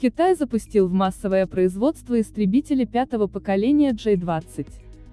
Китай запустил в массовое производство истребители пятого поколения J-20.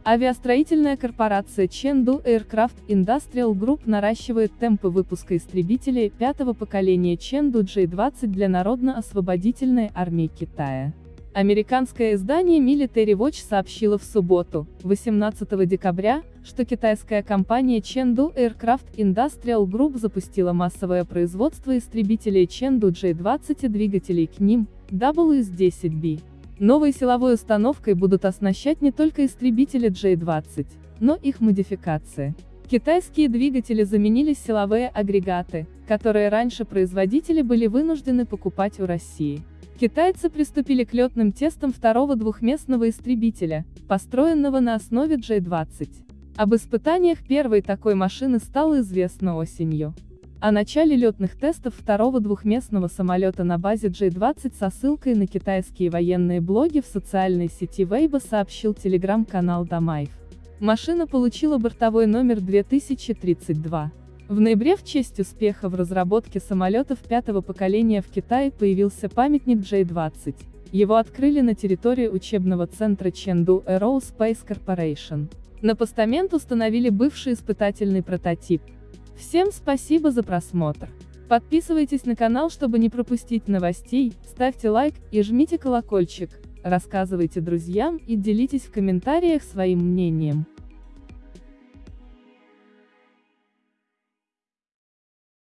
Авиастроительная корпорация Chengdu Aircraft Industrial Group наращивает темпы выпуска истребителей пятого поколения Chengdu J-20 для Народно-освободительной армии Китая. Американское издание Military Watch сообщило в субботу, 18 декабря, что китайская компания Chengdu Aircraft Industrial Group запустила массовое производство истребителей Chengdu J-20 и двигателей к ним, WS-10B. Новой силовой установкой будут оснащать не только истребители J-20, но их модификации. Китайские двигатели заменили силовые агрегаты, которые раньше производители были вынуждены покупать у России. Китайцы приступили к летным тестам второго двухместного истребителя, построенного на основе J-20. Об испытаниях первой такой машины стало известно осенью. О начале летных тестов второго двухместного самолета на базе J-20 со ссылкой на китайские военные блоги в социальной сети Weibo сообщил телеграм-канал Дамаев. Машина получила бортовой номер 2032. В ноябре в честь успеха в разработке самолетов пятого поколения в Китае появился памятник J-20. Его открыли на территории учебного центра Chengdu Aerospace Corporation. На постамент установили бывший испытательный прототип, Всем спасибо за просмотр. Подписывайтесь на канал, чтобы не пропустить новостей, ставьте лайк и жмите колокольчик, рассказывайте друзьям и делитесь в комментариях своим мнением.